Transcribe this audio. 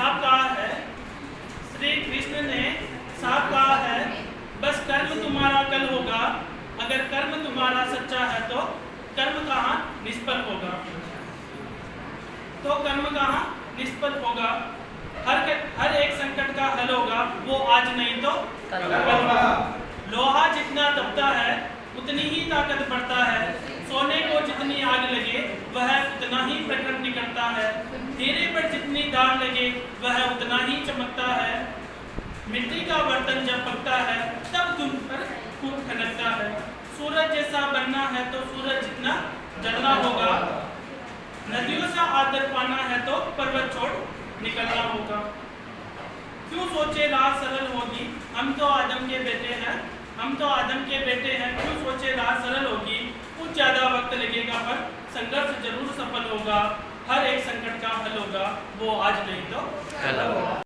साफ़ कहा है। श्री कृष्ण ने साफ़ कहा है बस कर्म तुम्हारा कल होगा। अगर कर्म तुम्हारा सच्चा है तो कर्म कहाँ निष्फल होगा? तो कर्म कहाँ निष्फल होगा? हर हर एक संकट का हल होगा। वो आज नहीं तो कल होगा। लोहा जितना दबता है उतनी ही ताकत बढ़ता है। सोने को जितनी आग लगे वह उतना ही प्रकट निकलता है। दाग लगे, वह उतना ही चमकता है। मिट्टी का बर्तन जब पकता है, तब तुम पर खूब खनकता है। सूरज जैसा बनना है तो सूरज जितना जलना होगा। नदियों सा आदर पाना है तो पर्वत छोड़ निकलना होगा। क्यों सोचे राह सरल होगी? हम तो आदम के बेटे हैं। हम तो आदम के बेटे हैं। क्यों सोचे राह सरल होगी? कुछ ज़्यादा वक्त लगेगा पर संघर्ष ज़रूर सफल होगा। हर एक संकट का हल होगा वो आज नहीं तो कल होगा